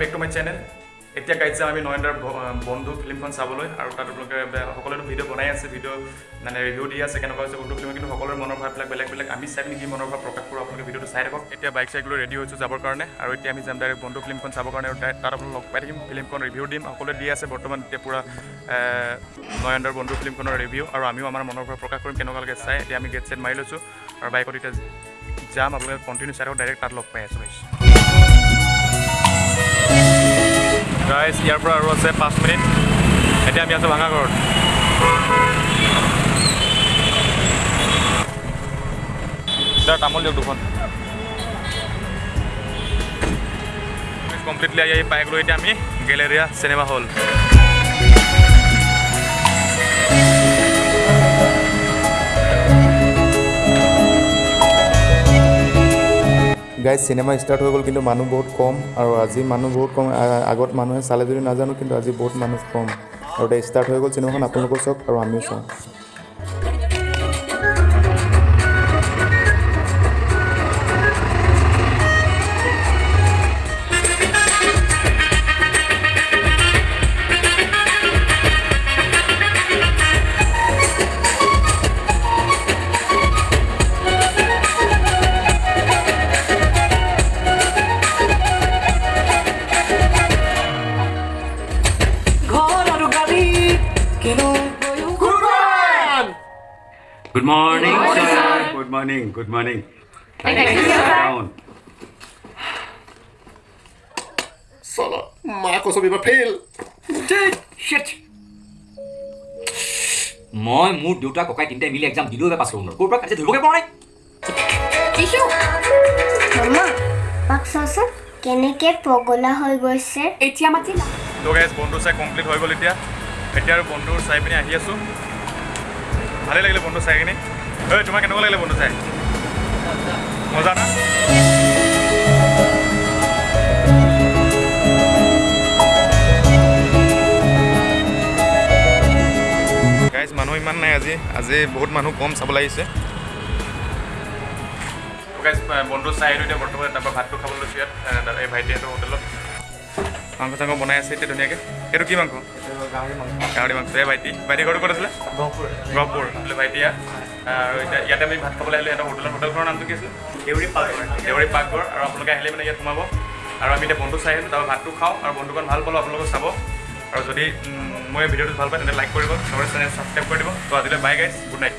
Back to my channel এতিয়া গাইড যাম আমি নয়নদাৰ বন্ধু ফিল্মখন চাবলৈ আৰু তাত আপোনালোকে সকলোৱে ভিডিঅ' বনাই আছে ভিডিঅ' মানে ৰিভিউ দি আছে কেনেকুৱা হৈছে বন্ধু ফিল্ম কিন্তু সকলোৰে মনৰ ভাৱবিলাক বেলেগ বেলেগ। আমি চাই পিনি কি মনৰ ভাৱ প্ৰকাশ কৰোঁ আপোনালোকে ভিডিঅ'টো চাই থাকক। এতিয়া বাইক চাইক লৈ ৰেডি হৈছোঁ যাবৰ কাৰণে আৰু এতিয়া আমি যাম ডাইৰেক্ট বন্ধু ফিল্মখন চাবৰ কাৰণে আৰু তাত আপোনালোক পাই থাকিম ফিল্মখন ৰিভিউ দিম সকলোৱে দি আছে বৰ্তমান এতিয়া পূৰা নয়নদাৰ বন্ধু ফিল্মখনৰ ৰিভিউ আৰু আমিও আমাৰ মনৰ ভাৱ প্ৰকাশ কৰিম কেনেকুৱা লাগে চাই। এতিয়া আমি গেট ছেট মাৰি লৈছোঁ আৰু বাইকত এতিয়া যাম আপোনালোকে কণ্টিনিউ চাই থাকক ডাইৰেক্ট তাত লগ পাই আছোঁ গাইছ গাইছ ইয়াৰ পৰা আৰু আছে পাঁচ মিনিট। এতিয়া আমি আছোঁ ভাঙাঘৰত। তাৰ তামোল দিয়ক দুখন। কমপ্লিটলি আহি পাই গ'লোঁ এতিয়া আমি Galleria cinema hall guys cinema start হৈ গ'ল কিন্তু মানুহ বহুত কম আৰু আজি মানুহ বহুত কম আগত মানুহে চালে যদি নাজানো কিন্তু আজি বহুত মানুহ কম। আৰু এতিয়া ষ্টাৰ্ট হৈ গ'ল চিনেমাখন আপোনালোকেও চাওক আৰু আমিও চাওঁ। কিনো Good morning, sir. Good morning. Good morning. Down. Sala, Marcos of fail. Shit. মই মোৰ দেউতা ককাই তিনিটাই মিলি এক্সাম দিলোঁ এবাৰ পাছ কৰিব নোৱাৰোঁ ক'ৰ পৰা কাজিয়া ধৰিবগৈ পৰা নাই মামা পাক চাচোন কেনেকে পগলা হৈ গৈছে এতিয়া মাতিলা তো গাইজ বন্ধু চাই কমপ্লিট হৈ গ'ল এতিয়া এতিয়া আৰু বন্ধু চাই পিনি আহি আছোঁ। ভালেই লাগিলে বন্ধু চাই কিনি। ঐ তোমাৰ কেনেকুৱা লাগিলে বন্ধু চাই? মজা না? মানুহ ইমান নাই আজি। আজি বহুত মানুহ কম চাবলৈ আহিছে। বন্ধু চাই আহিলোঁ এতিয়া বৰ্তমান। তাৰপৰা ভাতটো খাবলৈ লৈছোঁ ইয়াত এই ভাইটিহঁতৰ হোটেলত। মাংস চাংস বনাই আছে এতিয়া ধুনীয়াকৈ। এইটো কি মাংস? গাহৰি মাংস। এই ভাইটি ভাইটি ঘৰটো ক'ত আছিলে? গহপুৰ। বোলে ভাইটি আৰু এতিয়া ইয়াতে আমি ভাত খাবলৈ আহিলোঁ। সিহঁতৰ হোটেলৰ হোটেলখনৰ নামটো কি আছিলে? দেউৰী পাকঘৰ। দেউৰী পাকঘৰ। আৰু আপোনালোকে আহিলে মানে ইয়াত সোমাব। আৰু আমি এতিয়া বন্ধু চাই আহিলোঁ। তাৰপৰা ভাতটো খাওঁ। আৰু বন্ধুখন ভাল পালোঁ আপোনালোকে চাব। আৰু যদি মই ভিডিঅ'টো ভাল পায় তেন্তে লাইক কৰিব। চেনেল ছাবস্ক্ৰাইব কৰি দিব। তো আজিলৈ বাই গাইজ গুড নাইট